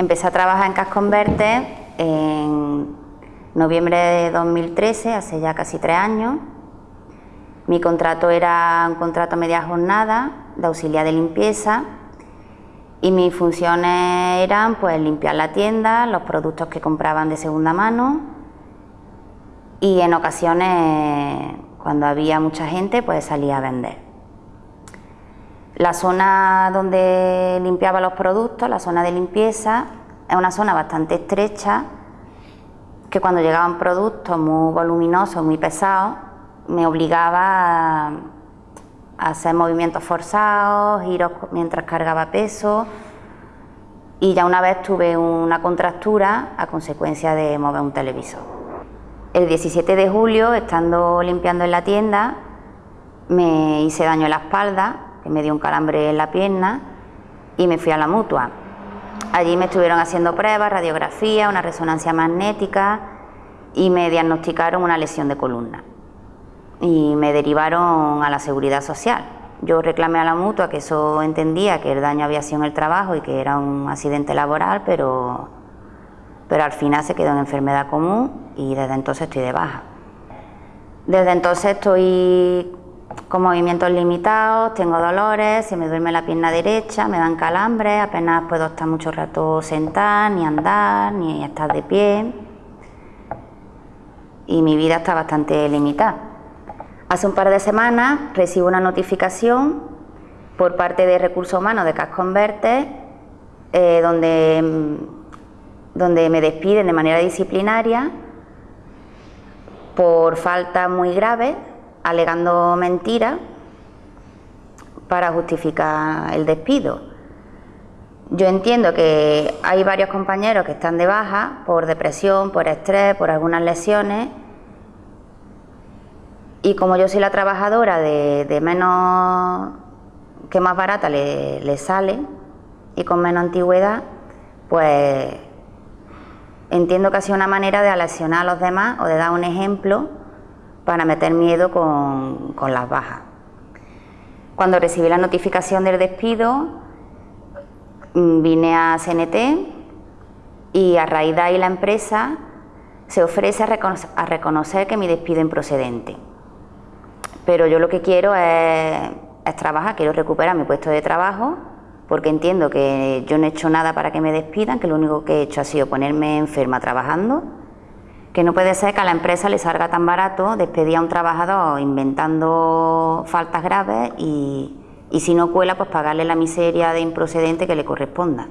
Empecé a trabajar en Casconverte en noviembre de 2013, hace ya casi tres años. Mi contrato era un contrato a media jornada de auxiliar de limpieza y mis funciones eran pues limpiar la tienda, los productos que compraban de segunda mano y en ocasiones cuando había mucha gente pues salía a vender. La zona donde limpiaba los productos, la zona de limpieza, es una zona bastante estrecha que cuando llegaban productos muy voluminosos, muy pesados, me obligaba a hacer movimientos forzados, giros mientras cargaba peso y ya una vez tuve una contractura a consecuencia de mover un televisor. El 17 de julio, estando limpiando en la tienda, me hice daño en la espalda, me dio un calambre en la pierna y me fui a la mutua. Allí me estuvieron haciendo pruebas, radiografía, una resonancia magnética y me diagnosticaron una lesión de columna y me derivaron a la seguridad social. Yo reclamé a la mutua que eso entendía que el daño había sido en el trabajo y que era un accidente laboral, pero, pero al final se quedó en enfermedad común y desde entonces estoy de baja. Desde entonces estoy con movimientos limitados, tengo dolores, se me duerme la pierna derecha, me dan calambres, apenas puedo estar mucho rato sentada, ni andar, ni estar de pie. Y mi vida está bastante limitada. Hace un par de semanas recibo una notificación por parte de Recursos Humanos de Casconverte eh, donde, donde me despiden de manera disciplinaria por falta muy grave alegando mentiras para justificar el despido. Yo entiendo que hay varios compañeros que están de baja por depresión, por estrés, por algunas lesiones y como yo soy la trabajadora de, menos, que más barata le, le sale y con menos antigüedad, pues entiendo que ha sido una manera de aleccionar a los demás o de dar un ejemplo para meter miedo con, las bajas. Cuando recibí la notificación del despido, mm, vine a CNT y a raíz de ahí la empresa se ofrece a reconocer, que mi despido es improcedente. Pero yo lo que quiero es, es, trabajar, quiero recuperar mi puesto de trabajo, porque entiendo que yo no he hecho nada para que me despidan, que lo único que he hecho ha sido ponerme enferma trabajando que no puede ser que a la empresa le salga tan barato despedir a un trabajador inventando faltas graves y, y si no cuela, pues pagarle la miseria de improcedente que le corresponda.